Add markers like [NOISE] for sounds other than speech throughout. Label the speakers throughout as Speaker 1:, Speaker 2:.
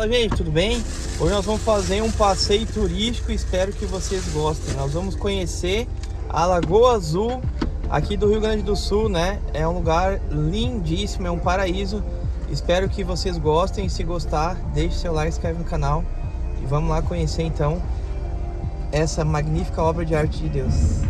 Speaker 1: Fala gente, tudo bem? Hoje nós vamos fazer um passeio turístico, espero que vocês gostem. Nós vamos conhecer a Lagoa Azul aqui do Rio Grande do Sul, né? É um lugar lindíssimo, é um paraíso. Espero que vocês gostem, se gostar, deixe seu like, inscreve no canal e vamos lá conhecer então essa magnífica obra de arte de Deus.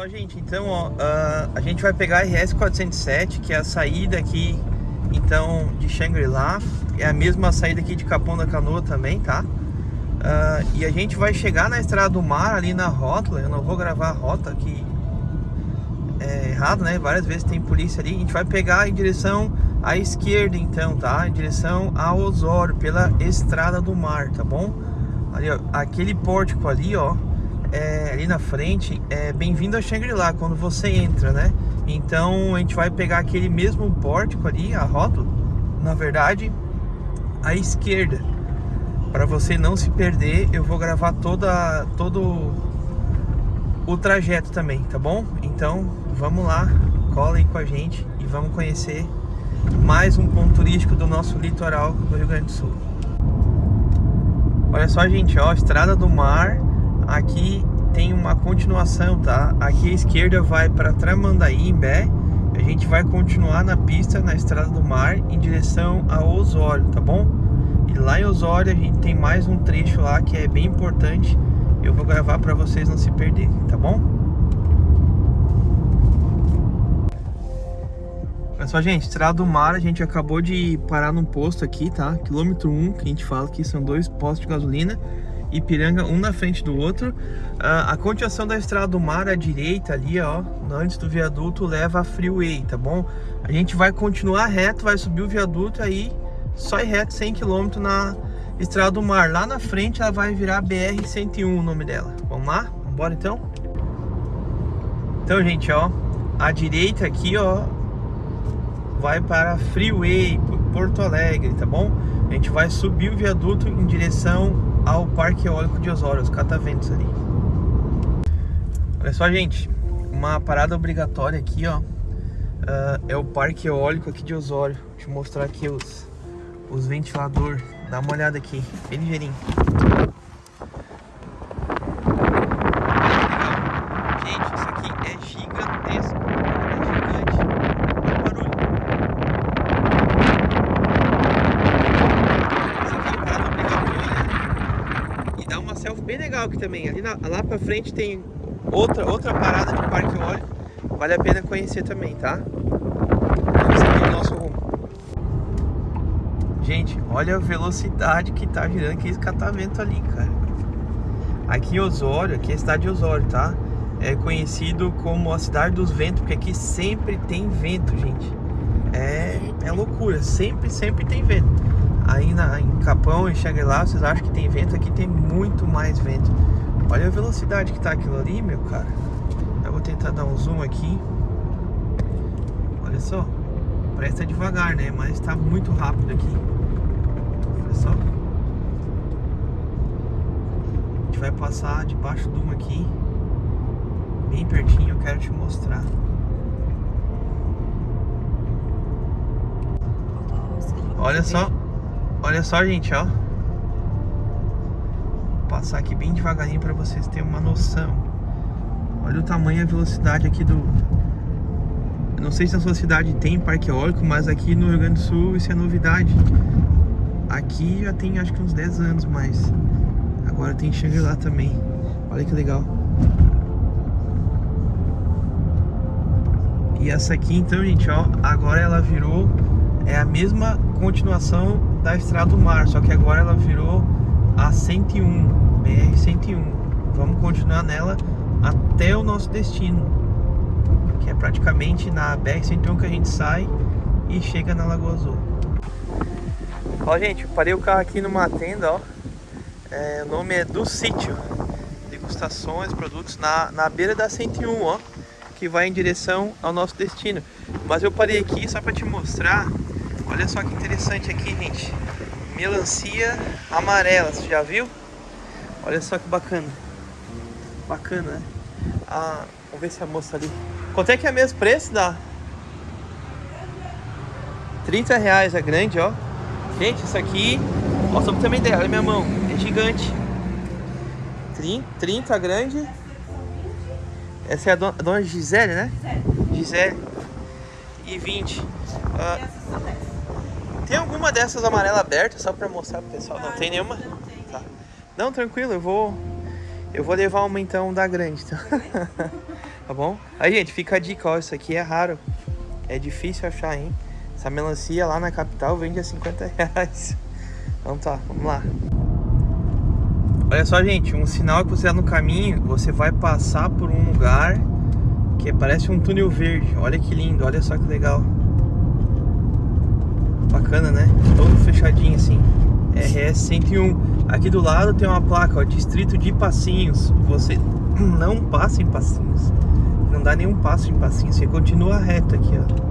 Speaker 1: Só, gente, então, ó, uh, a gente vai pegar a RS 407, que é a saída aqui, então, de Shangri-La. É a mesma saída aqui de Capão da Canoa também, tá? Uh, e a gente vai chegar na Estrada do Mar, ali na rótula. Eu não vou gravar a rota aqui é errado, né? Várias vezes tem polícia ali. A gente vai pegar em direção à esquerda, então, tá? Em direção a Osório, pela Estrada do Mar, tá bom? Ali, ó, aquele pórtico ali, ó, é, ali na frente é bem-vindo a Shangri-La quando você entra, né? Então a gente vai pegar aquele mesmo pórtico ali, a rótula, na verdade, à esquerda. Para você não se perder, eu vou gravar toda, todo o trajeto também, tá bom? Então vamos lá, cola aí com a gente e vamos conhecer mais um ponto turístico do nosso litoral do Rio Grande do Sul. Olha só, gente, ó, Estrada do Mar aqui tem uma continuação, tá? Aqui à esquerda vai para Tramandaí, em Bé. A gente vai continuar na pista, na Estrada do Mar, em direção a Osório, tá bom? E lá em Osório a gente tem mais um trecho lá que é bem importante. Eu vou gravar para vocês não se perderem, tá bom? Olha só, gente, Estrada do Mar, a gente acabou de parar num posto aqui, tá? Quilômetro 1, que a gente fala que são dois postos de gasolina. Ipiranga, um na frente do outro. Uh, a continuação da Estrada do Mar à direita ali, ó, antes do viaduto, leva a Freeway, tá bom? A gente vai continuar reto, vai subir o viaduto aí, só ir reto 100 km na Estrada do Mar. Lá na frente ela vai virar BR-101 o nome dela. Vamos lá? Vamos embora então? Então, gente, ó, a direita aqui, ó, vai para Freeway, Porto Alegre, tá bom? A gente vai subir o viaduto em direção ao Parque Eólico de Osório, os cataventos ali. Olha só, gente, uma parada obrigatória aqui, ó, uh, é o Parque Eólico aqui de Osório. Deixa eu mostrar aqui os, os ventiladores. Dá uma olhada aqui, bem ligeirinho. Gente, isso aqui é gigantesco. bem legal aqui também. Ali na, lá pra frente tem outra, outra parada de parque eólico. Vale a pena conhecer também, tá? Esse aqui é o nosso rumo. Gente, olha a velocidade que tá girando aquele catavento ali, cara. Aqui em Osório, aqui é a cidade de Osório, tá? É conhecido como a cidade dos ventos, porque aqui sempre tem vento, gente. É, é loucura, sempre, sempre tem vento aí na, em Capão e Shangri-La, vocês acham que tem vento? Aqui tem muito mais vento. Olha a velocidade que tá aquilo ali, meu cara. Eu vou tentar dar um zoom aqui. Olha só. Que tá devagar, né? Mas tá muito rápido aqui. Olha só. A gente vai passar debaixo de uma aqui. Bem pertinho, eu quero te mostrar. Olha só Olha só, gente, ó. Vou passar aqui bem devagarinho para vocês terem uma noção. Olha o tamanho e a velocidade aqui do não sei se na sua cidade tem parque eólico, mas aqui no Rio Grande do Sul isso é novidade. Aqui já tem acho que uns 10 anos, mas agora tem Shangri-La também. Olha que legal. E essa aqui então, gente, ó, agora ela virou é a mesma continuação da Estrada do Mar, só que agora ela virou a 101, BR 101. Vamos continuar nela até o nosso destino, que é praticamente na BR 101 que a gente sai e chega na Lagoa Azul. Ó, gente, parei o carro aqui numa tenda, ó. É, o nome é do sítio. Degustações, produtos na, na beira da 101, ó. Que vai em direção ao nosso destino. Mas eu parei aqui só para te mostrar. Olha só que interessante aqui, gente. Melancia amarela, você já viu? Olha só que bacana. Bacana, né? Ah, vamos ver se a moça ali. Quanto é que é mesmo preço da? 30 reais a grande, ó. Gente, isso aqui, ó, só pra ter uma ideia, olha minha mão, é gigante. 30, 30 grande. Essa é a dona, a dona Gisele, né? Gisele. E 20. Ah, tem alguma dessas amarelas abertas só pra mostrar pro pessoal? Não, tem nenhuma? Tá. Não, tranquilo, eu vou. Eu vou levar uma então da grande, tá? [LAUGHS] tá bom? Aí, gente, fica a dica, ó, isso aqui é raro. É difícil achar, hein? Essa melancia lá na capital vende a 50 reais. Então tá, vamos lá. Olha só, gente, um sinal que você tá no caminho, você vai passar por um lugar que parece um túnel verde. Olha que lindo, olha só que legal. Bacana, né? Todo fechadinho assim. RS 101. Aqui do lado tem uma placa, ó, Distrito de Passinhos. Você [CLEARS THROAT] não passa em Passinhos. Não dá nenhum passo em Passinhos, você continua reto aqui, ó.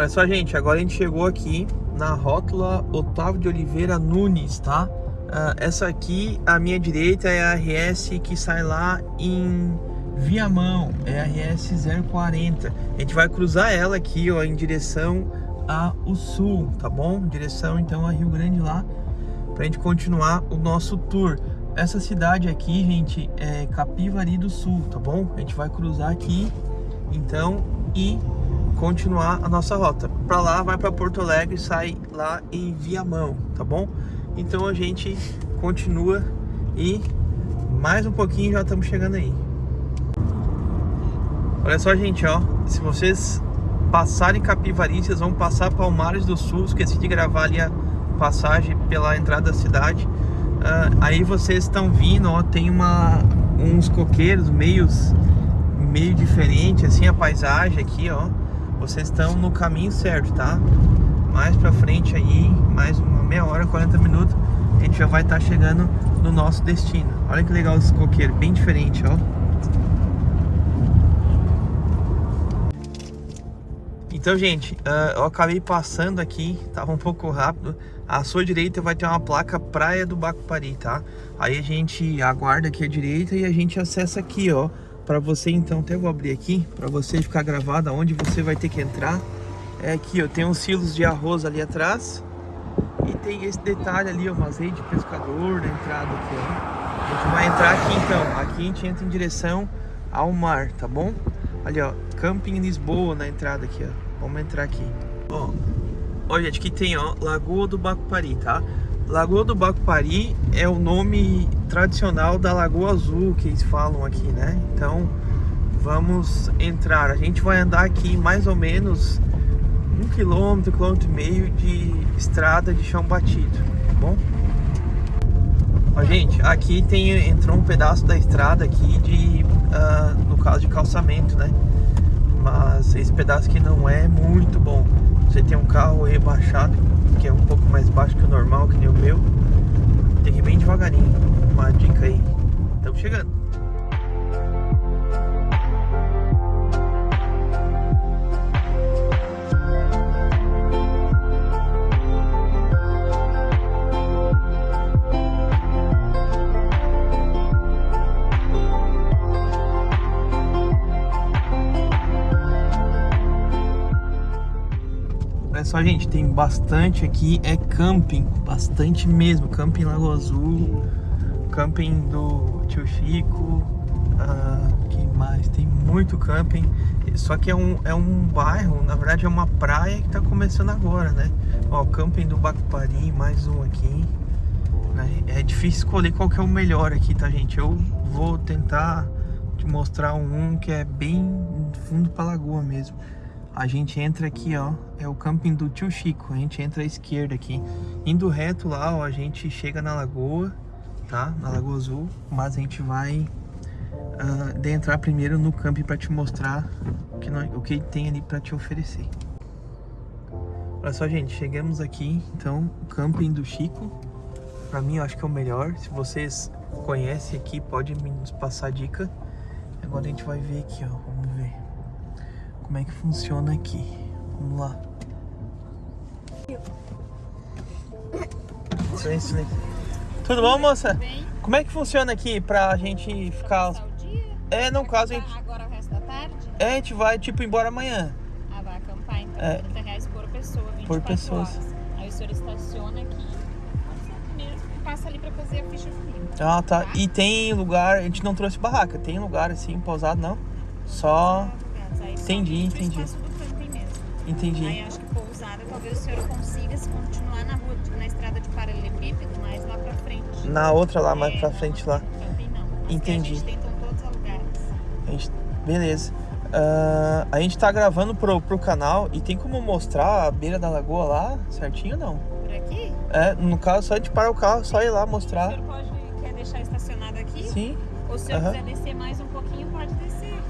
Speaker 1: Olha só, gente, agora a gente chegou aqui na rótula Otávio de Oliveira Nunes, tá? Uh, essa aqui, à minha direita, é a RS que sai lá em Viamão, é a RS 040. A gente vai cruzar ela aqui, ó, em direção ao sul, tá bom? Direção, então, a Rio Grande lá, pra gente continuar o nosso tour. Essa cidade aqui, gente, é Capivari do Sul, tá bom? A gente vai cruzar aqui, então, e continuar a nossa rota. Para lá, vai para Porto Alegre, sai lá em Viamão, tá bom? Então a gente continua e mais um pouquinho já estamos chegando aí. Olha só, gente, ó, se vocês passarem Capivari, vocês vão passar Palmares do Sul, esqueci de gravar ali a passagem pela entrada da cidade. Uh, aí vocês estão vindo, ó, tem uma, uns coqueiros meios meio diferente, assim, a paisagem aqui, ó vocês estão no caminho certo, tá? Mais pra frente aí, mais uma meia hora, 40 minutos, a gente já vai estar tá chegando no nosso destino. Olha que legal esse coqueiro, bem diferente, ó. Então, gente, uh, eu acabei passando aqui, tava um pouco rápido. À sua direita vai ter uma placa Praia do Bacupari, tá? Aí a gente aguarda aqui à direita e a gente acessa aqui, ó para você então, até vou abrir aqui, para você ficar gravado aonde você vai ter que entrar. É aqui, ó, tem uns silos de arroz ali atrás. E tem esse detalhe ali, ó, uma rede de pescador na entrada aqui, ó. A gente vai entrar aqui então, aqui a gente entra em direção ao mar, tá bom? Ali, ó, Camping Lisboa na entrada aqui, ó. Vamos entrar aqui. Ó, ó gente, aqui tem, ó, Lagoa do Bacupari, tá? Lagoa do Bacupari é o nome tradicional da Lagoa Azul que eles falam aqui, né? Então vamos entrar. A gente vai andar aqui mais ou menos um quilômetro, quilômetro e meio de estrada de chão batido, tá bom? Ó, gente, aqui tem entrou um pedaço da estrada aqui de, uh, no caso de calçamento, né? Mas esse pedaço aqui não é muito bom. Você tem um carro rebaixado que é um pouco mais baixo que o normal, que nem o meu, tem que ir bem devagarinho. Uma dica aí. Estamos chegando. Só, gente, tem bastante aqui, é camping, bastante mesmo. Camping Lago Azul, camping do Tio Chico, ah, que mais? Tem muito camping, só que é um, é um bairro, na verdade é uma praia que tá começando agora, né? Ó, camping do Bacupari, mais um aqui. Né? É difícil escolher qual que é o melhor aqui, tá, gente? Eu vou tentar te mostrar um que é bem fundo pra lagoa mesmo. A gente entra aqui, ó, é o camping do Tio Chico. A gente entra à esquerda aqui. Indo reto lá, ó, a gente chega na lagoa, tá? Na Lagoa Azul. Mas a gente vai uh, de entrar primeiro no camping para te mostrar o que, nós, o que tem ali para te oferecer. Olha só, gente, chegamos aqui, então, o camping do Chico. Para mim, eu acho que é o melhor. Se vocês conhecem aqui, pode nos passar dica. Agora a gente vai ver aqui, ó. Vamos ver como é que funciona aqui. Vamos lá. Tudo bom, moça?
Speaker 2: Bem.
Speaker 1: Como é que funciona aqui pra gente ficar...
Speaker 2: Dia?
Speaker 1: É, no caso, a gente,
Speaker 2: Agora o resto da tarde?
Speaker 1: é, a gente vai, tipo, embora amanhã.
Speaker 2: Ah, vai acampar então.
Speaker 1: É.
Speaker 2: 30 reais por pessoa, 24
Speaker 1: Por pessoas.
Speaker 2: horas. Aí o senhor estaciona aqui, mesmo, e passa ali pra fazer a ficha comigo.
Speaker 1: Ah, tá. E tem lugar, a gente não trouxe barraca, tem lugar assim, pousado, não? Só... Entendi,
Speaker 2: pro
Speaker 1: entendi.
Speaker 2: mesmo. Aí
Speaker 1: Entendi.
Speaker 2: acho que pousada talvez o senhor consiga se continuar na rua, na estrada de paralelepípedo, mais lá pra frente.
Speaker 1: Na outra lá, mais
Speaker 2: É,
Speaker 1: pra
Speaker 2: não,
Speaker 1: frente lá.
Speaker 2: camping não.
Speaker 1: Entendi.
Speaker 2: A gente tentam todos.
Speaker 1: A gente... Beleza. Ah, a gente tá gravando pro, pro canal e tem como mostrar a beira da lagoa lá, certinho ou não?
Speaker 2: Por aqui?
Speaker 1: É, no caso, só a gente parar o carro, só ir lá
Speaker 2: O
Speaker 1: mostrar.
Speaker 2: senhor pode, quer deixar estacionado aqui?
Speaker 1: Sim.
Speaker 2: Ou se eu quiser descer mais um pouquinho.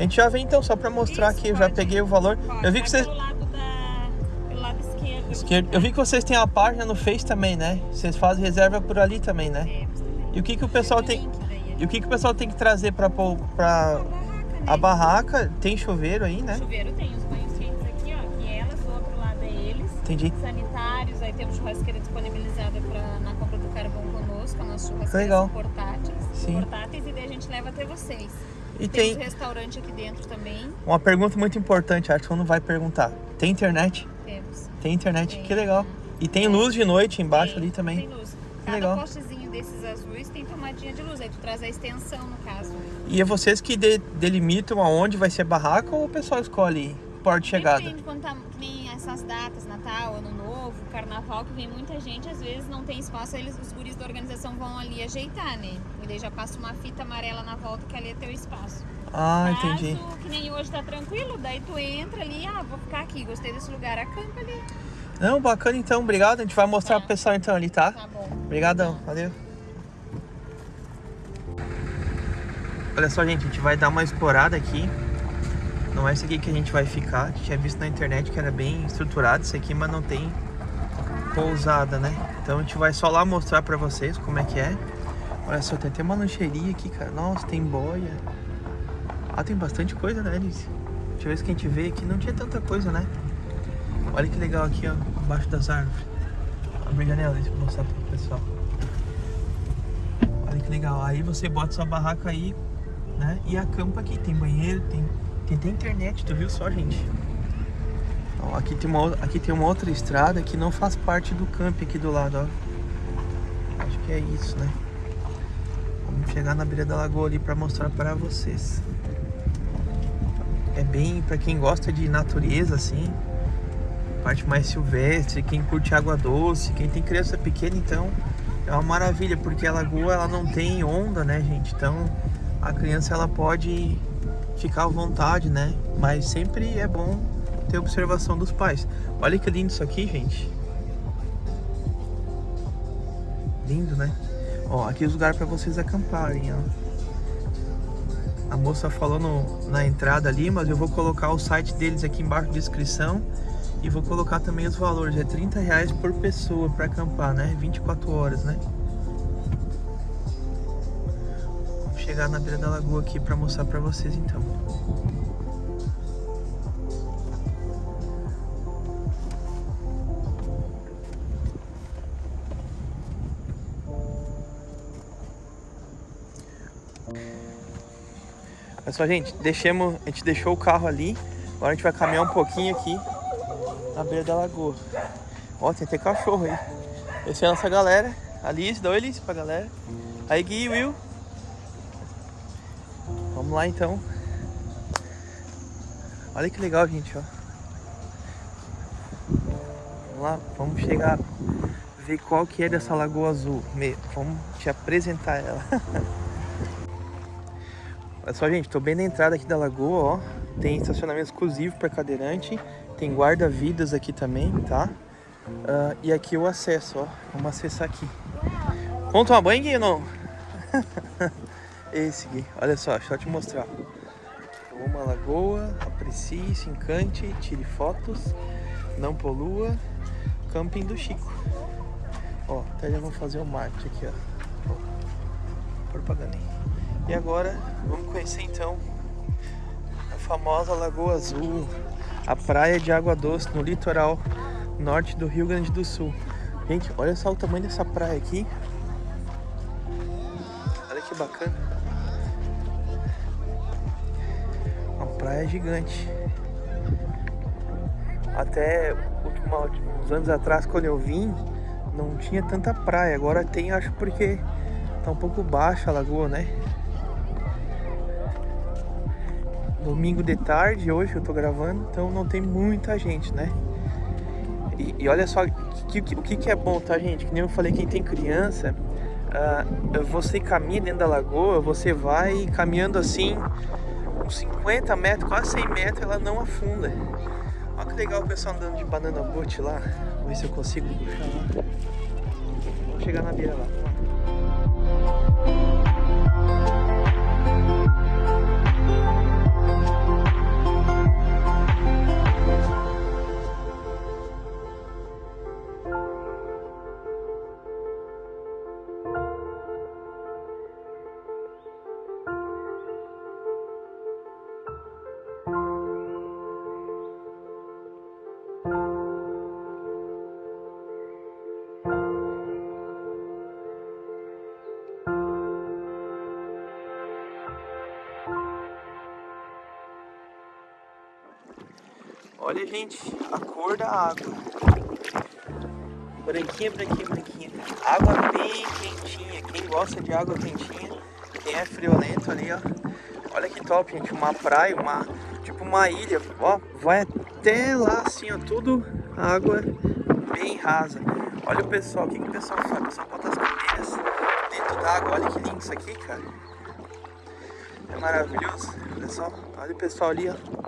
Speaker 1: A gente já vem então, só pra mostrar
Speaker 2: Isso,
Speaker 1: aqui, eu já peguei o valor.
Speaker 2: Pode.
Speaker 1: Eu vi que vocês...
Speaker 2: Pelo lado, da... pelo lado esquerdo.
Speaker 1: Esquerdo. Eu vi que vocês têm a página no Face também, né? Vocês fazem reserva por ali também, né?
Speaker 2: Temos também.
Speaker 1: E o que que o pessoal
Speaker 2: Tem daí,
Speaker 1: E o que que o pessoal tem que trazer pra... pôr- pra...
Speaker 2: A barraca, né?
Speaker 1: A barraca, tem chuveiro aí, né?
Speaker 2: chuveiro tem os banhos quentes aqui, ó. Aqui elas, do outro lado é eles.
Speaker 1: Entendi.
Speaker 2: Sanitários, aí temos churrasqueira disponibilizada pra, na compra do carvão conosco. As nossas churrasqueiras
Speaker 1: Legal.
Speaker 2: são portáteis.
Speaker 1: Sim.
Speaker 2: Portáteis e daí a gente leva até vocês.
Speaker 1: E
Speaker 2: Temos
Speaker 1: tem
Speaker 2: restaurante aqui dentro também.
Speaker 1: uma pergunta muito importante, acho que não vai perguntar. Tem internet?
Speaker 2: Temos.
Speaker 1: Tem internet,
Speaker 2: Tem.
Speaker 1: que legal. E tem luz de noite embaixo
Speaker 2: Tem,
Speaker 1: ali também.
Speaker 2: Tem luz. Cada
Speaker 1: legal.
Speaker 2: postezinho desses azuis tem tomadinha de luz. Aí tu traz a extensão, no caso.
Speaker 1: E é vocês que de- delimitam aonde vai ser barraca ou o pessoal escolhe porta de chegada?
Speaker 2: Depende quando tá, que nem essas datas, Natal, Ano Novo, Carnaval, que vem muita gente, às vezes não tem espaço, eles, os guris da organização vão ali ajeitar, né? E daí já passa uma fita amarela na volta que ali é teu espaço.
Speaker 1: Ah,
Speaker 2: Caso,
Speaker 1: entendi.
Speaker 2: que nem hoje tá tranquilo, daí tu entra ali, ah, vou ficar aqui, gostei desse lugar, acampa ali.
Speaker 1: Não, bacana então, obrigado. A gente vai mostrar
Speaker 2: Tá.
Speaker 1: pro pessoal então ali, tá?
Speaker 2: Tá bom.
Speaker 1: Obrigadão, valeu. Olha só, gente, a gente vai dar uma explorada aqui. Não é isso aqui que a gente vai ficar. A tinha visto na internet que era bem estruturado isso aqui, mas não tem pousada, né? Então a gente vai só lá mostrar pra vocês como é que é. Olha só, tem até uma lancheria aqui, cara. Nossa, tem boia. Ah, tem bastante coisa, né, Alice? Deixa eu ver se que a gente vê aqui. Não tinha tanta coisa, né? Olha que legal aqui, ó. Embaixo das árvores. Abre a janela, deixa eu mostrar pro pessoal. Olha que legal. Aí você bota sua barraca aí, né? E acampa aqui. Tem banheiro, tem, tem até internet, tu viu só, gente? Ó, aqui, tem uma, aqui tem uma outra estrada que não faz parte do camp aqui do lado, ó. Acho que é isso, né? Vamos chegar na beira da lagoa ali pra mostrar pra vocês. É bem pra quem gosta de natureza, assim. Parte mais silvestre, quem curte água doce, quem tem criança pequena, então é uma maravilha, porque a lagoa ela não tem onda, né, gente? Então a criança ela pode ficar à vontade, né? Mas sempre é bom ter observação dos pais. Olha que lindo isso aqui, gente. Lindo, né? Ó, aqui é os lugares para vocês acamparem, ó. A moça falou no- na entrada ali, mas eu vou colocar o site deles aqui embaixo na descrição e vou colocar também os valores. É 30 reais por pessoa para acampar, né? 24 horas, né? Chegar na beira da lagoa aqui para mostrar para vocês então. Olha só, gente, deixemos, a gente deixou o carro ali. Agora a gente vai caminhar um pouquinho aqui na beira da lagoa. Ó, tem até cachorro aí. Essa é a nossa galera. Alice, dá oi Alice pra galera. Aí Gui, Will. Vamos lá então. Olha que legal, gente, ó. Vamos lá, vamos chegar ver qual que é dessa lagoa azul. Vamos te apresentar ela. [LAUGHS] Olha só, gente, tô bem na entrada aqui da lagoa, ó. Tem estacionamento exclusivo para cadeirante. Tem guarda-vidas aqui também, tá? Uh, e aqui o acesso, ó. Vamos acessar aqui. Vamos tomar banho, não? [LAUGHS] Esse, Gui. Olha só, deixa eu te mostrar. Uma lagoa, aprecie, se encante, tire fotos, não polua. Camping do Chico. Ó, até já vou fazer o marketing aqui, ó. ó propaganda. E agora, vamos conhecer então a famosa Lagoa Azul, a praia de água doce no litoral norte do Rio Grande do Sul. Gente, olha só o tamanho dessa praia aqui. Olha que bacana. Praia gigante. Até uns anos atrás, quando eu vim, não tinha tanta praia. Agora tem, acho porque tá um pouco baixa a lagoa, né? Domingo de tarde, hoje eu tô gravando, então não tem muita gente, né? E, e olha só, o que, que, que, é bom, tá, gente? Que nem eu falei, quem tem criança, uh, você caminha dentro da lagoa, você vai caminhando assim, uns 50 metros, quase 100 metros, ela não afunda. Olha que legal o pessoal andando de banana boat lá. Vou ver se eu consigo puxar lá. Vamos chegar na beira lá. Gente, a cor da água. Branquinha, branquinha, branquinha. Água bem quentinha. Quem gosta de água quentinha, quem é friolento ali, ó. Olha que top, gente. Uma praia, uma tipo uma ilha. Ó, vai até lá assim, ó. Tudo água bem rasa. Olha o pessoal, o que, que o pessoal faz? O pessoal bota as cadeiras dentro da água. Olha que lindo isso aqui, cara. É maravilhoso. Olha só, olha o pessoal ali, ó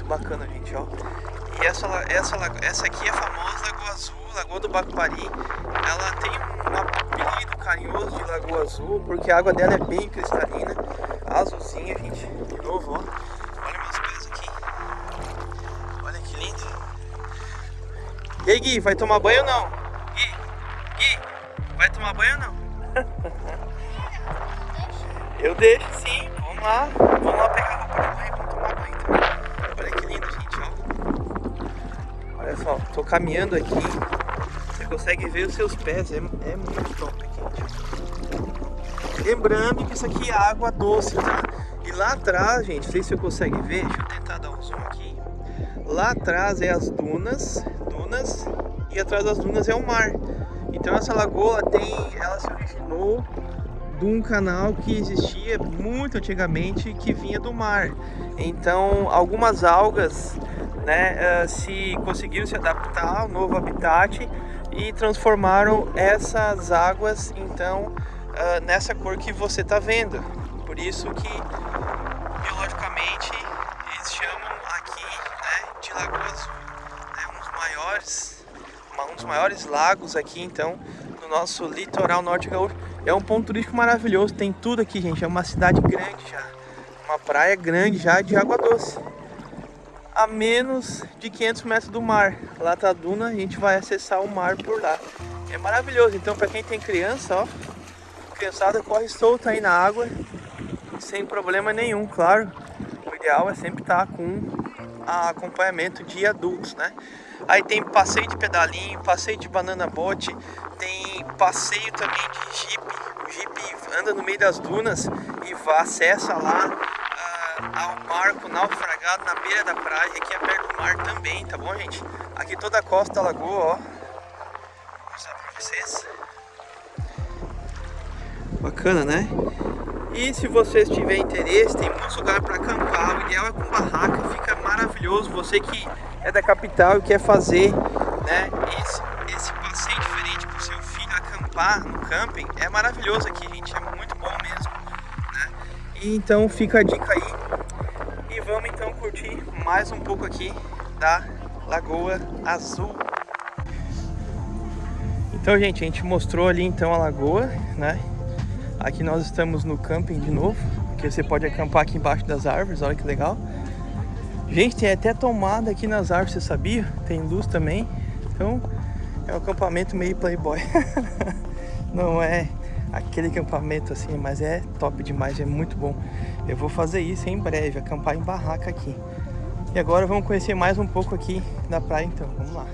Speaker 1: Muito bacana, gente, ó. E essa, essa, essa aqui é a famosa Lagoa Azul, Lagoa do Bacupari. Ela tem um apelido carinhoso de Lagoa Azul, porque a água dela é bem cristalina, azulzinha, gente. De novo, ó. Olha meus pés aqui. Olha que lindo. E aí, Gui, vai tomar banho ou não? Gui, Gui, vai tomar banho ou não? [LAUGHS] Eu deixo sim. Vamos lá, caminhando aqui, você consegue ver os seus pés, é, é muito top aqui. Lembrando que isso aqui é água doce, tá? E lá atrás, gente, não sei se você consegue ver, deixa eu tentar dar um zoom aqui. Lá atrás é as dunas, dunas, e atrás das dunas é o mar. Então essa lagoa tem, ela se originou de um canal que existia muito antigamente que vinha do mar. Então algumas algas né, uh, se conseguiram se adaptar ao novo habitat e transformaram essas águas então uh, nessa cor que você está vendo. Por isso que biologicamente eles chamam aqui né, de Lagoa Azul. É um dos maiores, um dos maiores lagos aqui então no nosso litoral norte gaúcho. É um ponto turístico maravilhoso, tem tudo aqui, gente. É uma cidade grande já. Uma praia grande já de água doce. A menos de 500 metros do mar. Lá tá a duna, a gente vai acessar o mar por lá. É maravilhoso. Então, para quem tem criança, ó, criançada corre solta aí na água, sem problema nenhum, claro. O ideal é sempre estar tá com acompanhamento de adultos, né? Aí tem passeio de pedalinho, passeio de banana bote, tem passeio também de jeep. O jeep anda no meio das dunas e vai, acessa lá ao barco naufragado na beira da praia, aqui é perto do mar também, tá bom, gente? Aqui toda a costa da lagoa, ó. Vou mostrar pra vocês. Bacana, né? E se vocês tiverem interesse, tem muitos lugares para acampar. O ideal é com barraca, fica maravilhoso. Você que é da capital e quer fazer né, esse, esse passeio diferente para o seu filho acampar no camping, é maravilhoso aqui, gente. É muito bom mesmo. Né? E então fica a dica aí. Vamos então curtir mais um pouco aqui da Lagoa Azul. Então, gente, a gente mostrou ali então a lagoa, né? Aqui nós estamos no camping de novo, que você pode acampar aqui embaixo das árvores, olha que legal. Gente, tem até tomada aqui nas árvores, você sabia? Tem luz também. Então, é um acampamento meio playboy. [LAUGHS] Não é aquele acampamento assim, mas é top demais, é muito bom. Eu vou fazer isso em breve, acampar em barraca aqui. E agora vamos conhecer mais um pouco aqui da praia então, vamos lá.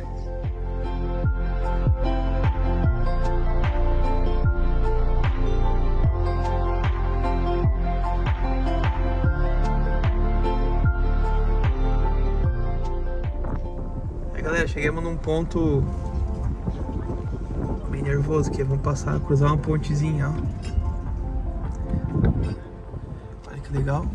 Speaker 1: galera, chegamos num ponto bem nervoso aqui. Vamos passar, cruzar uma pontezinha, ó. Que legal.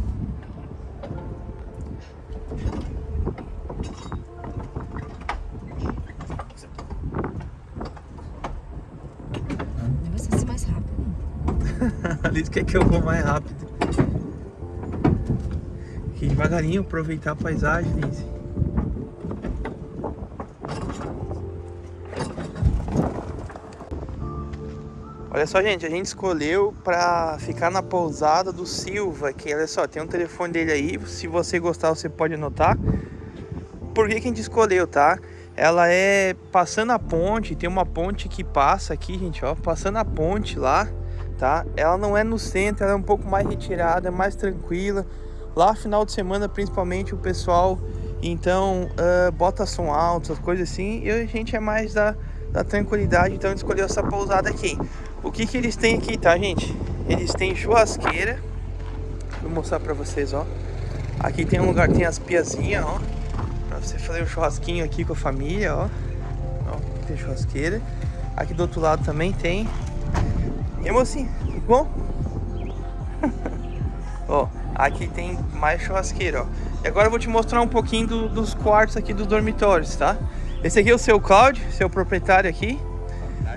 Speaker 2: Você ser mais rápido. [LAUGHS]
Speaker 1: Alice quer que eu vou mais rápido. Aqui devagarinho, aproveitar a paisagem, Liz. Olha só, gente, a gente escolheu para ficar na pousada do Silva, que olha só, tem um telefone dele aí, se você gostar você pode anotar. Por que, que a gente escolheu, tá? Ela é passando a ponte, tem uma ponte que passa aqui, gente, ó, passando a ponte lá, tá? Ela não é no centro, ela é um pouco mais retirada, é mais tranquila. Lá final de semana, principalmente, o pessoal, então, uh, bota som alto, as coisas assim, e a gente é mais da, da tranquilidade, então a gente escolheu essa pousada aqui. O que que eles têm aqui, tá, gente? Eles têm churrasqueira. Vou mostrar pra vocês, ó. Aqui tem um lugar, tem as piazinhas, ó. Pra você fazer um churrasquinho aqui com a família, ó. ó tem churrasqueira. Aqui do outro lado também tem. E mocinho, tudo bom? [LAUGHS] ó, aqui tem mais churrasqueira, ó. E agora eu vou te mostrar um pouquinho do, dos quartos aqui dos dormitórios, tá? Esse aqui é o seu Cláudio, seu proprietário aqui.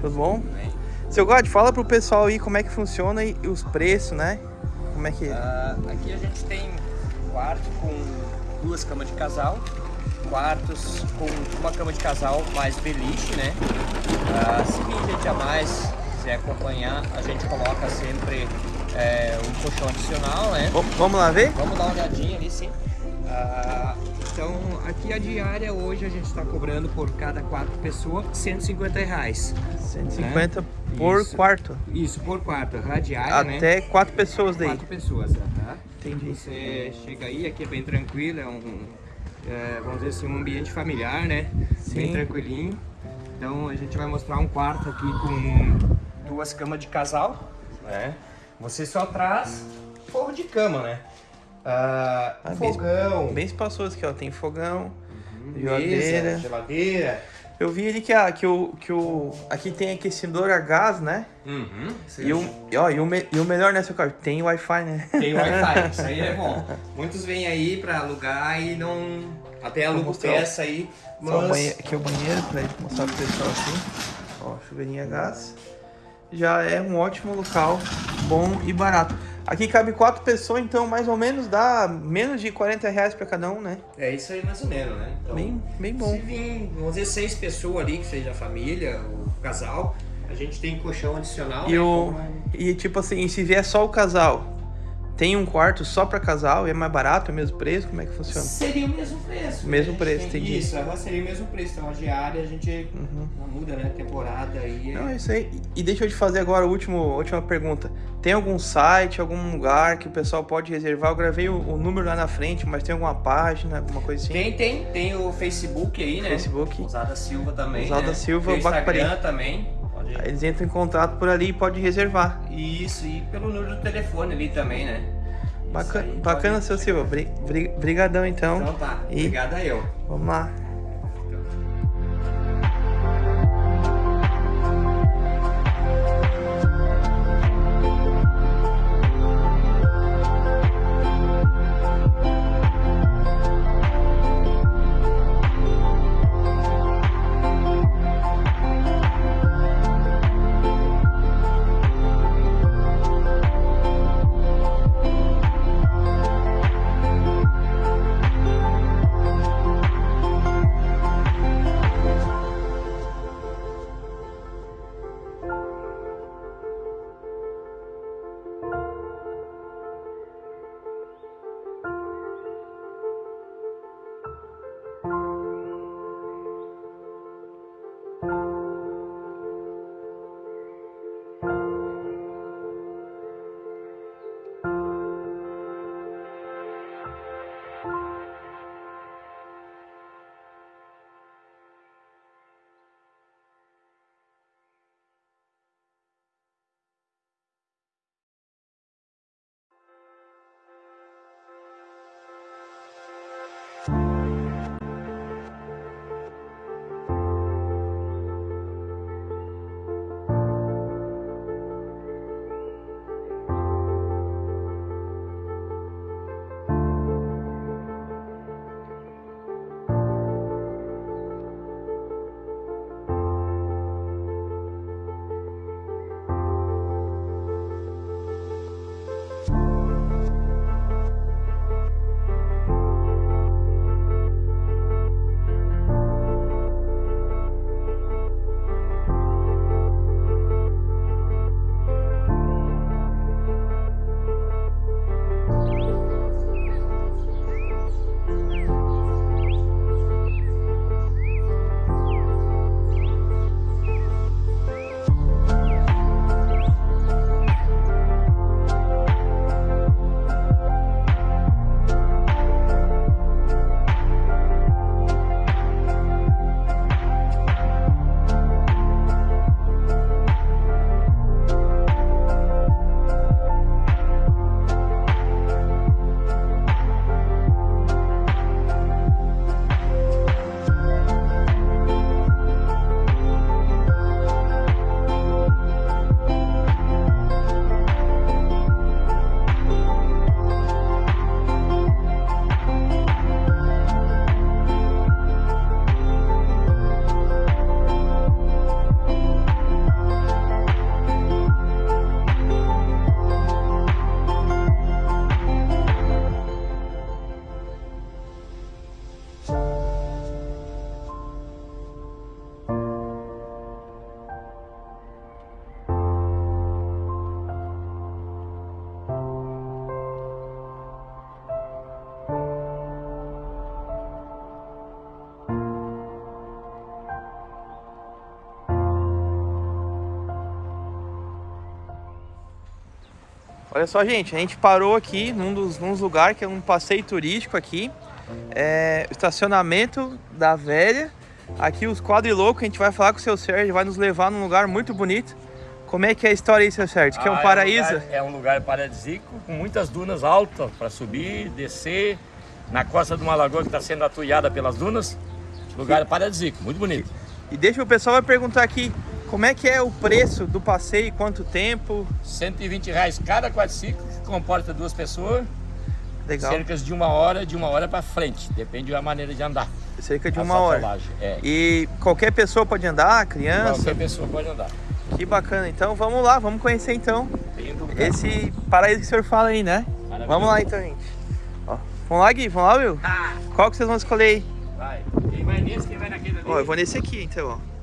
Speaker 1: Tudo bom? Seu God, fala pro pessoal aí como é que funciona e os preços, né? Como é que...
Speaker 3: Uh, aqui a gente tem quarto com duas camas de casal, quartos com uma cama de casal mais beliche, né? Uh, se vir gente a mais, quiser acompanhar, a gente coloca sempre é, um colchão adicional, né?
Speaker 1: Vamos lá ver?
Speaker 3: Vamos dar uma olhadinha ali, sim. Uh, então, aqui a diária hoje a gente está cobrando por cada quatro pessoas 150 reais.
Speaker 1: 150 né? por
Speaker 3: Isso.
Speaker 1: quarto?
Speaker 3: Isso, por quarto, a diária,
Speaker 1: né? Até né? quatro pessoas daí?
Speaker 3: Quatro pessoas, tá?
Speaker 1: Entendi.
Speaker 3: Você chega aí, aqui é bem tranquilo, é um, é, vamos dizer assim, um ambiente familiar, né? Sim. Bem tranquilinho. Então a gente vai mostrar um quarto aqui com duas camas de casal, né? Você só traz forro de cama, né?
Speaker 1: Ah, ah, fogão. Bem, bem espaçoso aqui, ó. Tem fogão, uhum, geladeira.
Speaker 3: Mesa, geladeira.
Speaker 1: Eu vi ali que, a, que, o, que o. Aqui tem aquecedor a gás, né?
Speaker 3: Uhum.
Speaker 1: E, o, e, ó, e, o me, e o melhor, né, seu carro? Tem Wi-Fi, né?
Speaker 3: Tem Wi-Fi, [LAUGHS] isso aí é bom. Muitos vêm aí pra alugar e não. Até aluga peça aí.
Speaker 1: Mas... Banheiro, aqui é o banheiro pra mostrar pro pessoal assim. Ó, chuveirinho a gás. Já é um ótimo local, bom e barato. Aqui cabe quatro pessoas, então mais ou menos dá menos de 40 reais para cada um, né?
Speaker 3: É isso aí mais ou menos, né?
Speaker 1: Então, bem, bem bom.
Speaker 3: Se vir, vamos dizer, seis pessoas ali, que seja a família, o casal, a gente tem colchão adicional.
Speaker 1: E, né? o, e tipo assim, se vier só o casal, tem um quarto só para casal e é mais barato, é o mesmo preço? Como é que funciona?
Speaker 3: Seria o mesmo preço.
Speaker 1: Mesmo né? preço, entendi.
Speaker 3: Isso, seria o mesmo preço. Então a diária a gente uhum. não muda, né? Temporada aí.
Speaker 1: É... Não, é isso aí. E deixa eu te fazer agora a última, última pergunta. Tem algum site, algum lugar que o pessoal pode reservar? Eu gravei o, o, número lá na frente, mas tem alguma página, alguma coisa assim?
Speaker 3: Tem, tem. Tem o Facebook aí, né?
Speaker 1: Facebook.
Speaker 3: Usada Silva também.
Speaker 1: Usada
Speaker 3: né?
Speaker 1: Silva,
Speaker 3: tem o Instagram também.
Speaker 1: Pode... Aí eles entram em contato por ali e pode reservar.
Speaker 3: Isso, e pelo número do telefone ali também, né?
Speaker 1: Bacana, bacana seu. Silva. Bri- bri- Brigadão então.
Speaker 3: Então tá,
Speaker 1: E
Speaker 3: obrigado a eu.
Speaker 1: vamos lá. Olha só, gente, a gente parou aqui num dos, num dos lugares que é um passeio turístico aqui. É, estacionamento da velha. Aqui os quadrilocos, a gente vai falar com o seu Sérgio, vai nos levar num lugar muito bonito. Como é que é a história aí, seu Sérgio? Que é um
Speaker 4: Ah,
Speaker 1: paraíso?
Speaker 4: lugar- É um lugar paradisíaco, com muitas dunas altas para subir, descer. Na costa de uma lagoa que está sendo atuiada pelas dunas. Lugar paradisíaco, muito bonito.
Speaker 1: E deixa o pessoal vai perguntar aqui, como é que é o preço do passeio, quanto tempo?
Speaker 4: 120 reais cada quadriciclo, que comporta duas pessoas.
Speaker 1: Legal,
Speaker 4: Cerca de uma hora, de uma hora para frente. Depende da maneira de andar.
Speaker 1: cerca de uma hora.
Speaker 4: É.
Speaker 1: E qualquer pessoa pode andar, criança?
Speaker 4: Qualquer pessoa pode andar.
Speaker 1: Que bacana. Então vamos lá, vamos conhecer então esse paraíso que o senhor fala aí, né?
Speaker 4: Maravilhoso.
Speaker 1: Vamos lá então, gente. Ó, vamos lá, Gui? Vamos lá, Will?
Speaker 4: Ah,
Speaker 1: Qual que vocês vão escolher aí?
Speaker 4: vai. Quem vai nesse, quem vai naquele ali.
Speaker 1: Ó, eu vou nesse aqui, então, ó.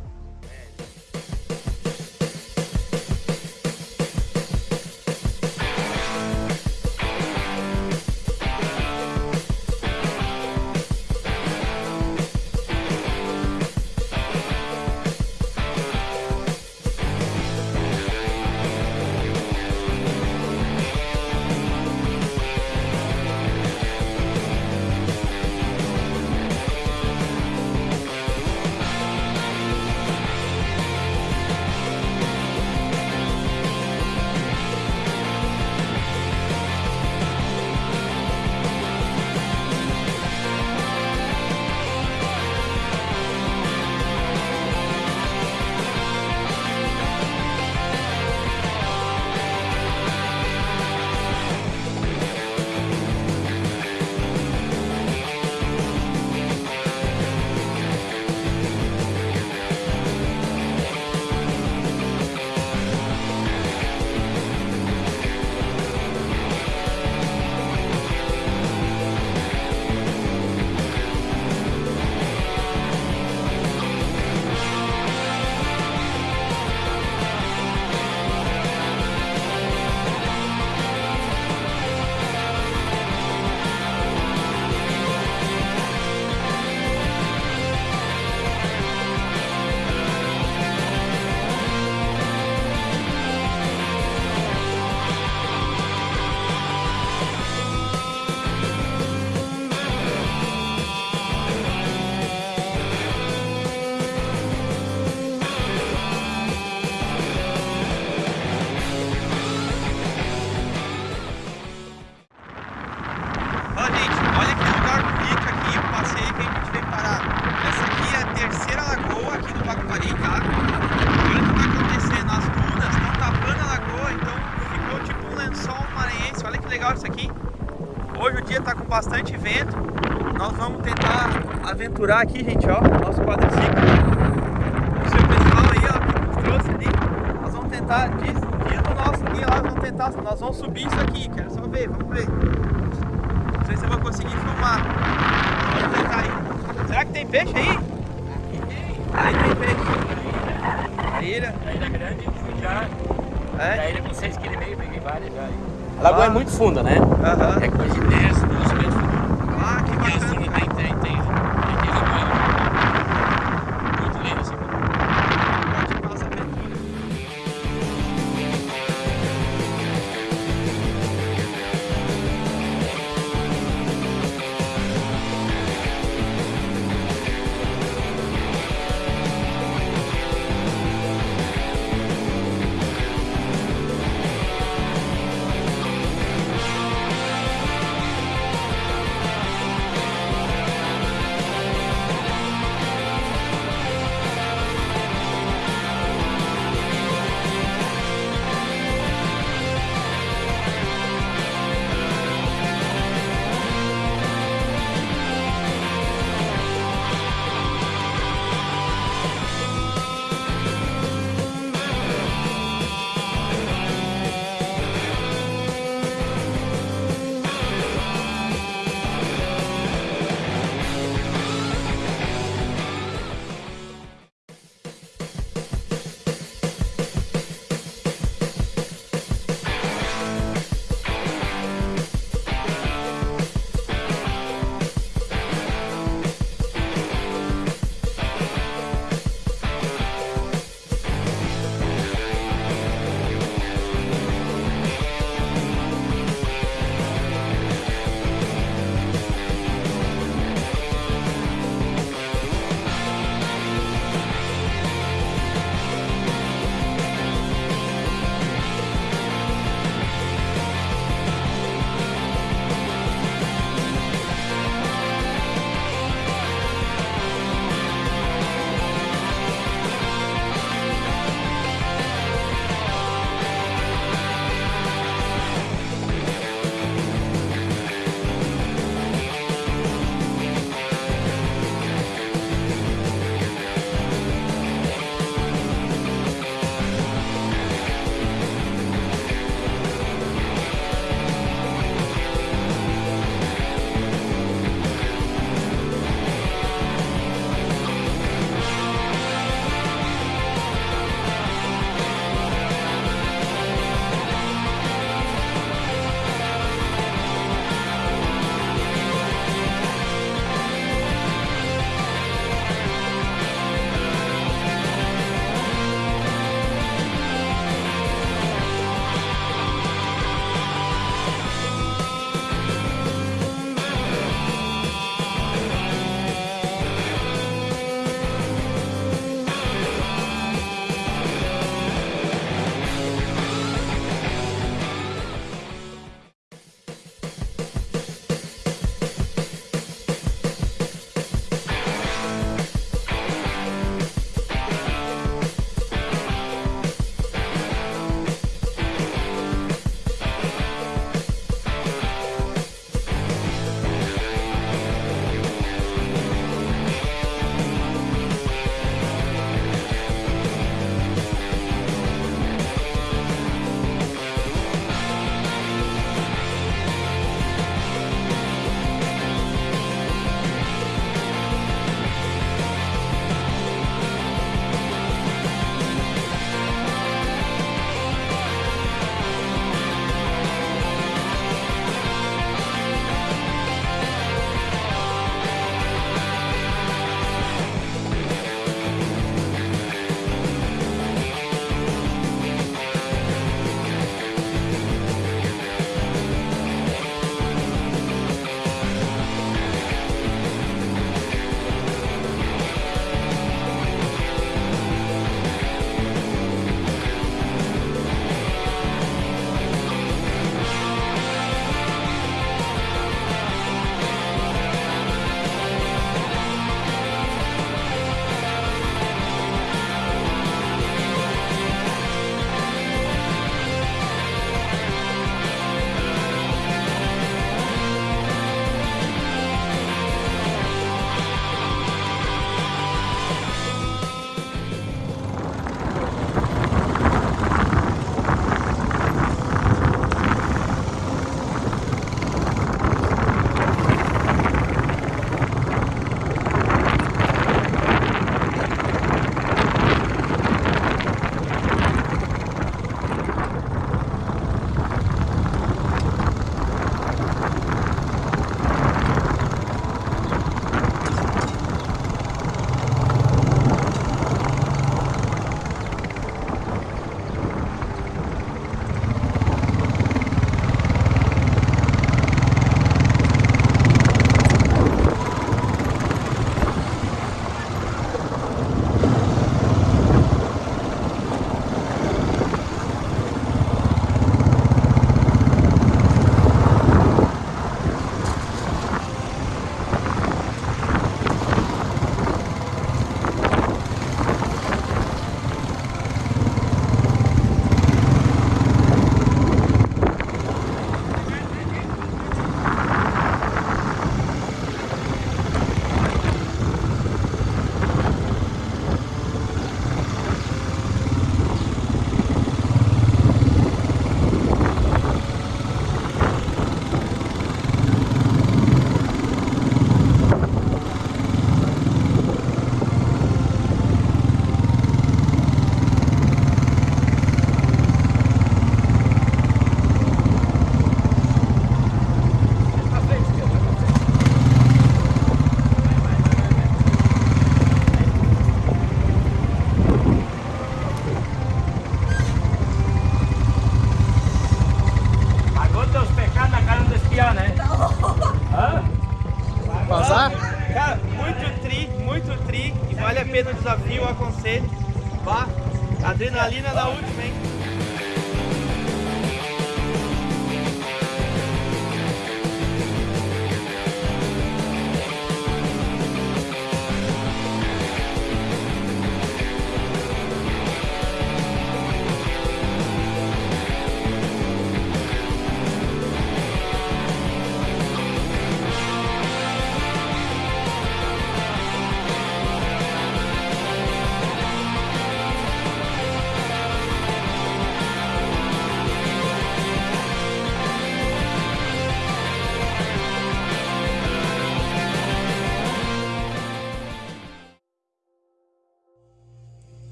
Speaker 1: Capturar aqui, gente, ó, nosso quadriciclo. É o pessoal aí, ó, que nos trouxe ali. Nós vamos tentar, diz, diz o nosso ali, ó, vamos tentar, nós vamos subir isso aqui, quero só ver, vamos ver. Não sei se eu vou conseguir filmar. Vamos tentar aí. Será que tem peixe aí? Aí tem peixe. A ilha?
Speaker 4: A ilha grande, fui já.
Speaker 1: É?
Speaker 4: A ilha com 6,5 kg, peguei várias já. A lagoa
Speaker 1: Ah.
Speaker 4: é muito funda, né?
Speaker 1: Aham.
Speaker 4: É coisa de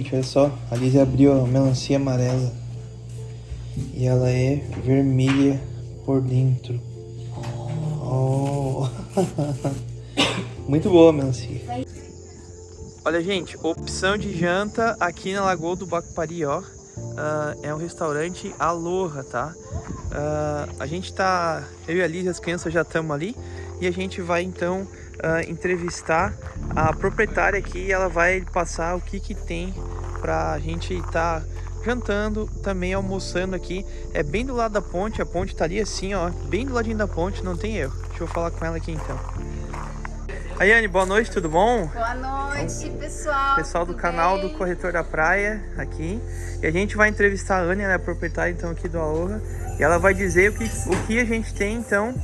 Speaker 1: gente, olha só. A Liz abriu a melancia amarela. E ela é vermelha por dentro. Oh. [LAUGHS] Muito boa a melancia. Olha, gente, opção de janta aqui na Lagoa do Bacupari, ó. Uh, é um restaurante Aloha, tá? Uh, a gente tá... Eu e a Liz, as crianças já estamos ali. E a gente vai, então, uh, entrevistar a proprietária aqui ela vai passar o que que tem pra gente estar tá jantando, também almoçando aqui. É bem do lado da ponte, a ponte tá ali assim, ó, bem do ladinho da ponte, não tem erro. Deixa eu falar com ela aqui então. Ayane, boa noite, tudo bom?
Speaker 5: Boa noite, pessoal.
Speaker 1: Pessoal do canal
Speaker 5: bem?
Speaker 1: do Corretor da Praia aqui. E a gente vai entrevistar a Anne, ela é a proprietária então aqui do Aloha. E ela vai dizer o que, o que a gente tem então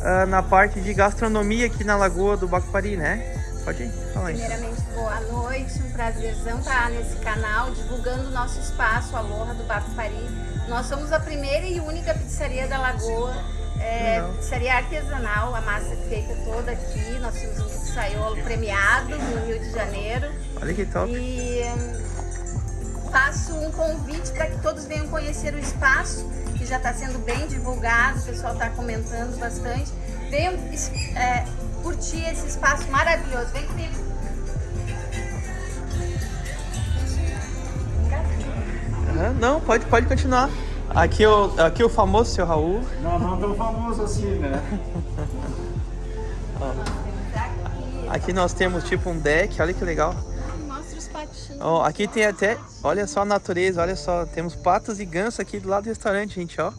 Speaker 1: uh, na parte de gastronomia aqui na Lagoa do Bacupari, né? Pode ir, fala aí.
Speaker 5: Primeiramente, boa noite, um prazerzão estar nesse canal, divulgando o nosso espaço, a Loja do Bacupari. Nós somos a primeira e única pizzaria da Lagoa, é, pizzaria artesanal, a massa é feita toda aqui, nós temos um pizzaiolo premiado no Rio de Janeiro.
Speaker 1: Olha que top.
Speaker 5: E hum, faço um convite para que todos venham conhecer o espaço, que já está sendo bem divulgado, o pessoal está comentando bastante. Venham é, curtir esse espaço maravilhoso. Vem comigo.
Speaker 1: Não, pode, pode continuar. Aqui o, aqui o famoso seu Raul.
Speaker 6: Não, não tão famoso assim, né?
Speaker 1: aqui nós temos tipo um deck, olha que legal. Ó, aqui tem até, olha só a natureza, olha só, temos patos e gansos aqui do lado do restaurante, gente, ó.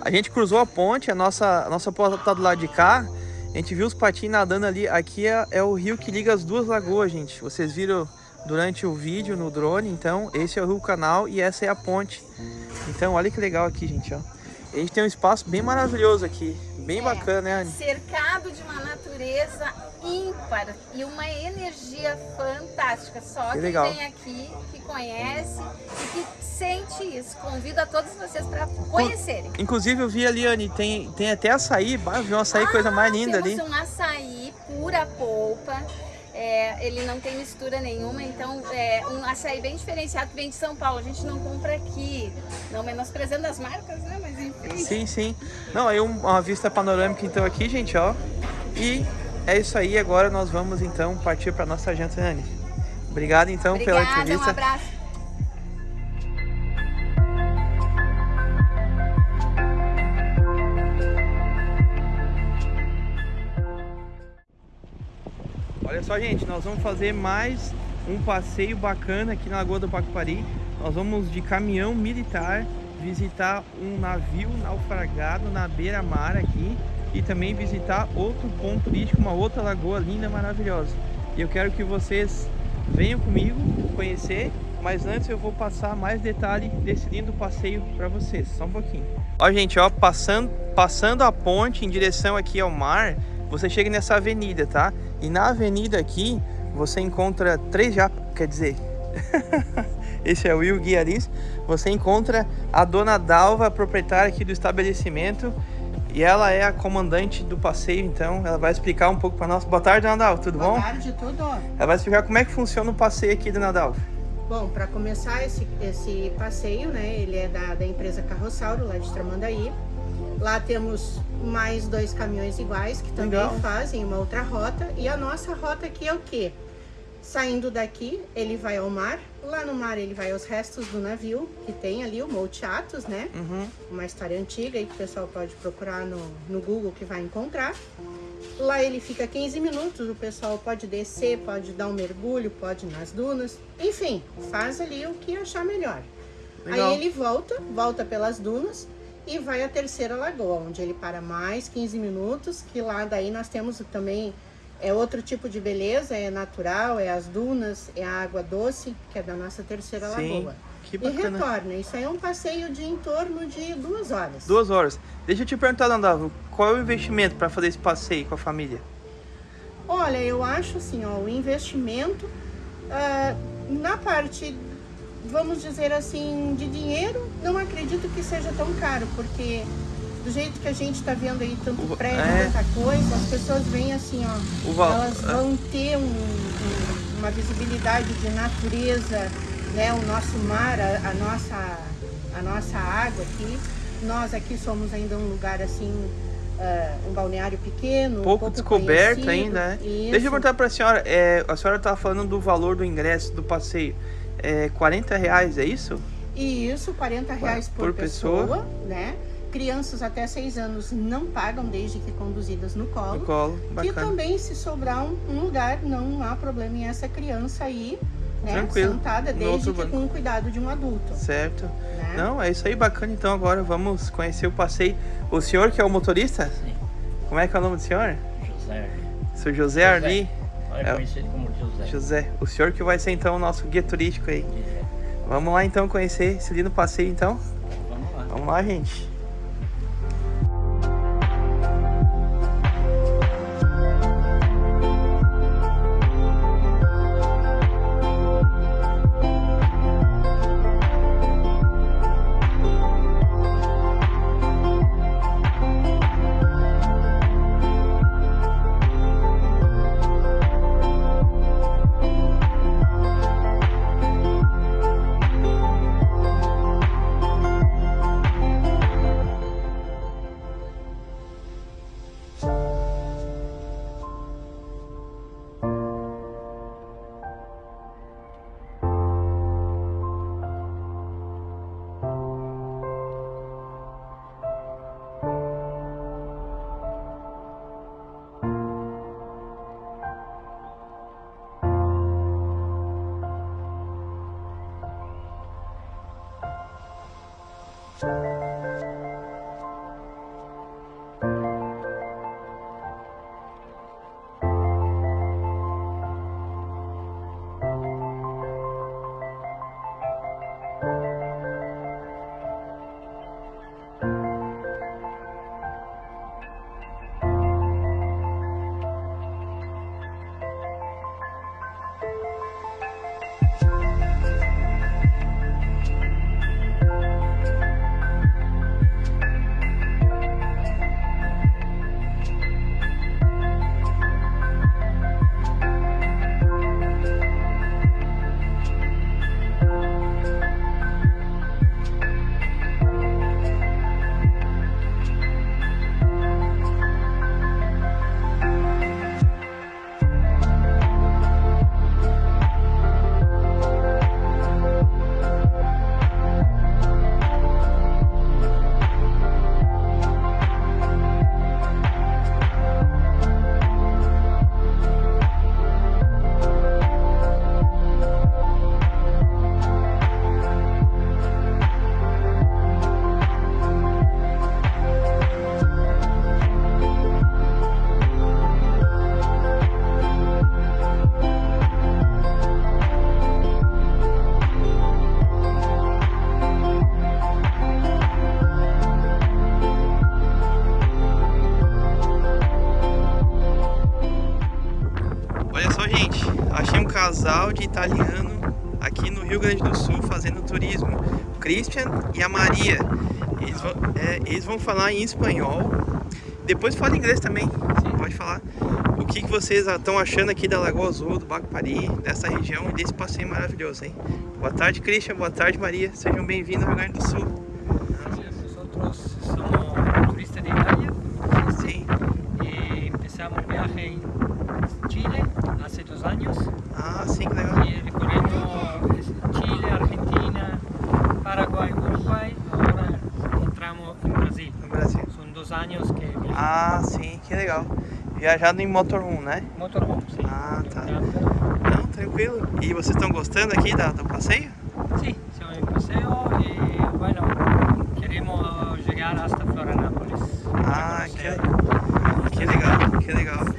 Speaker 1: A gente cruzou a ponte, a nossa, a nossa porta tá do lado de cá. A gente viu os patinhos nadando ali. Aqui é, é, o rio que liga as duas lagoas, gente. Vocês viram durante o vídeo no drone. Então, esse é o rio canal e essa é a ponte. Então, olha que legal aqui, gente, ó. A gente tem um espaço bem maravilhoso aqui. Bem é, bacana, né, Anne?
Speaker 5: Cercado de uma natureza ímpar e uma energia fantástica. Só que quem legal. vem aqui, que conhece e que sente isso. Convido a todos vocês para conhecerem.
Speaker 1: Inclusive eu vi ali, Anne, tem, tem até açaí. Eu vi um açaí, ah, coisa mais linda ali.
Speaker 5: um açaí pura polpa. É, ele não tem mistura nenhuma, então é um açaí bem diferenciado que vem de São Paulo. A gente não compra aqui, não menosprezando as marcas, né? Mas enfim.
Speaker 1: Sim, sim. Não, aí uma vista panorâmica então aqui, gente, ó. E é isso aí, agora nós vamos então partir para nossa janta, Anne. Obrigado então
Speaker 5: Obrigada,
Speaker 1: pela entrevista.
Speaker 5: Um abraço.
Speaker 1: Olha só, gente, nós vamos fazer mais um passeio bacana aqui na Lagoa do Pacupari. Nós vamos de caminhão militar visitar um navio naufragado na beira-mar aqui e também visitar outro ponto turístico, uma outra lagoa linda, maravilhosa. E eu quero que vocês venham comigo conhecer, mas antes eu vou passar mais detalhe desse lindo passeio para vocês, só um pouquinho. Ó, gente, ó, passando, passando a ponte em direção aqui ao mar, você chega nessa avenida, tá? E na avenida aqui, você encontra três já, quer dizer, [LAUGHS] esse é o Will Guiaris, você encontra a dona Dalva, proprietária aqui do estabelecimento, e ela é a comandante do passeio, então ela vai explicar um pouco para nós. Boa tarde, dona Dalva, tudo
Speaker 7: Boa
Speaker 1: bom?
Speaker 7: Boa tarde, tudo.
Speaker 1: Ela vai explicar como é que funciona o passeio aqui, dona Dalva.
Speaker 7: Bom, para começar esse, esse passeio, né, ele é da, da empresa Carrossauro, lá de Tramandaí. Lá temos mais dois caminhões iguais que também Legal. fazem uma outra rota. E a nossa rota aqui é o quê? Saindo daqui, ele vai ao mar. Lá no mar, ele vai aos restos do navio, que tem ali o Monte Atos, né?
Speaker 1: Uhum.
Speaker 7: Uma história antiga aí que o pessoal pode procurar no, no Google que vai encontrar. Lá ele fica 15 minutos, o pessoal pode descer, pode dar um mergulho, pode ir nas dunas. Enfim, faz ali o que achar melhor.
Speaker 1: Legal.
Speaker 7: Aí ele volta, volta pelas dunas e vai à terceira lagoa, onde ele para mais 15 minutos, que lá daí nós temos também é outro tipo de beleza, é natural, é as dunas, é a água doce, que é da nossa terceira
Speaker 1: Sim,
Speaker 7: lagoa.
Speaker 1: que
Speaker 7: E
Speaker 1: bacana.
Speaker 7: retorna. Isso aí é um passeio de em torno de duas horas.
Speaker 1: Duas horas. Deixa eu te perguntar, Landavo, qual é o investimento para fazer esse passeio com a família?
Speaker 7: Olha, eu acho assim, ó, o investimento ah, na parte, vamos dizer assim, de dinheiro, não acredito que seja tão caro, porque do jeito que a gente está vendo aí tanto
Speaker 1: O-
Speaker 7: prédio,
Speaker 1: é.
Speaker 7: tanta coisa, as pessoas vêm assim, ó,
Speaker 1: O val-
Speaker 7: elas vão ter um- um- uma visibilidade de natureza, né, o nosso mar, a, a nossa, a nossa água aqui. Nós aqui somos ainda um lugar assim, ah, um balneário pequeno,
Speaker 1: Pouco, descoberto
Speaker 7: conhecido.
Speaker 1: ainda, né?
Speaker 7: Isso.
Speaker 1: Deixa eu perguntar para a senhora, é, a senhora estava falando do valor do ingresso do passeio. É 40 reais, é isso?
Speaker 7: E isso, 40 reais por,
Speaker 1: Por pessoa.
Speaker 7: pessoa, né? Crianças até 6 anos não pagam desde que conduzidas no
Speaker 1: No
Speaker 7: colo.
Speaker 1: colo,
Speaker 7: E
Speaker 1: bacana.
Speaker 7: também, se sobrar um, um lugar, não há problema em essa criança aí, né?
Speaker 1: Tranquilo,
Speaker 7: Sentada, desde que
Speaker 1: banco.
Speaker 7: com o cuidado de um adulto.
Speaker 1: Certo.
Speaker 7: Né?
Speaker 1: Não, é isso aí, bacana. Então agora vamos conhecer o passeio. O senhor que é o motorista?
Speaker 4: Sim.
Speaker 1: Como é que é o nome do senhor?
Speaker 4: José.
Speaker 1: Seu José Arli.
Speaker 4: Olha,
Speaker 1: É.
Speaker 4: conhecido como José.
Speaker 1: José, o senhor que vai ser então o nosso guia turístico aí.
Speaker 4: É.
Speaker 1: Vamos lá então conhecer esse lindo passeio então?
Speaker 4: Vamos lá.
Speaker 1: Vamos lá, gente. Casal de italiano aqui no Rio Grande do Sul fazendo turismo. O Christian e a Maria. Eles vão, é, eles vão falar em espanhol. Depois fala inglês também. Pode falar. O que, que vocês estão achando aqui da Lagoa Azul, do Bacpari, dessa região e desse passeio maravilhoso, hein? Boa tarde, Christian. Boa tarde, Maria. Sejam bem-vindos ao Rio Grande do Sul.
Speaker 8: Somos turistas de Italia
Speaker 1: Sim.
Speaker 8: empezamos el viaje en Chile hace dos años
Speaker 1: Ah, sim, que legal.
Speaker 8: y recorriendo Chile, Argentina, Paraguay, Uruguay, ahora entramos en Brasil.
Speaker 1: No Brasil.
Speaker 8: Son dos años que viajamos.
Speaker 1: Ah, sim, que legal. viajado em motorhome, né?
Speaker 8: Motorhome, sim.
Speaker 1: Ah, tá.
Speaker 8: Camper.
Speaker 1: Não, tranquilo. E vocês estão gostando aqui da, do passeio?
Speaker 8: Sí, siamo in paseo y bueno, queremos llegar hasta Florianópolis.
Speaker 1: Ah, que, que legal, que legal.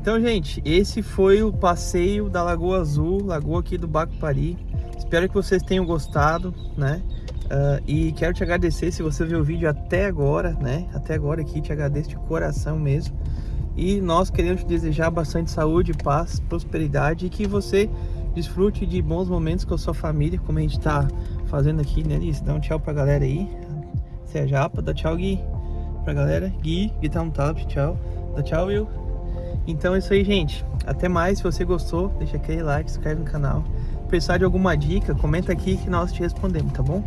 Speaker 1: Então, gente, esse foi o passeio da Lagoa Azul, lagoa aqui do Bacupari. Espero que vocês tenham gostado, né? Ah, e quero te agradecer se você viu o vídeo até agora, né? Até agora aqui, te agradeço de coração mesmo. E nós queremos te desejar bastante saúde, paz, prosperidade e que você desfrute de bons momentos com a sua família, como a gente tá fazendo aqui, né, Liz? Dá um tchau pra galera aí. Você é japa, dá tchau, Gui, pra galera. Gui, Gui tá um tablet, tchau. Dá tchau, Will. Então é isso aí, gente. Até mais. Se você gostou, deixa aquele like, se inscreve no canal. Precisar de alguma dica, comenta aqui que nós te respondemos, tá bom?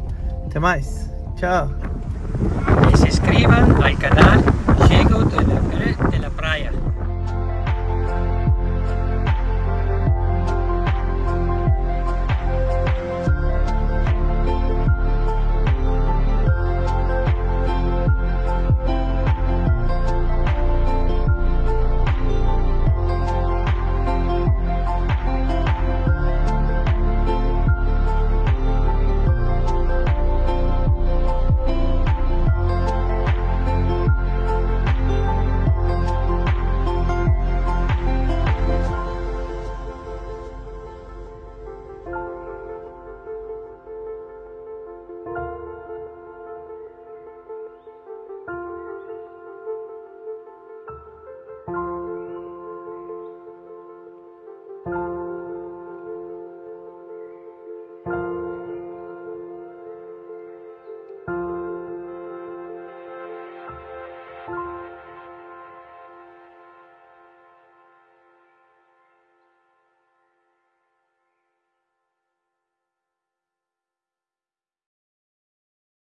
Speaker 1: Até mais. Tchau.
Speaker 8: Y se inscriban al canal Diego de la, de la Playa.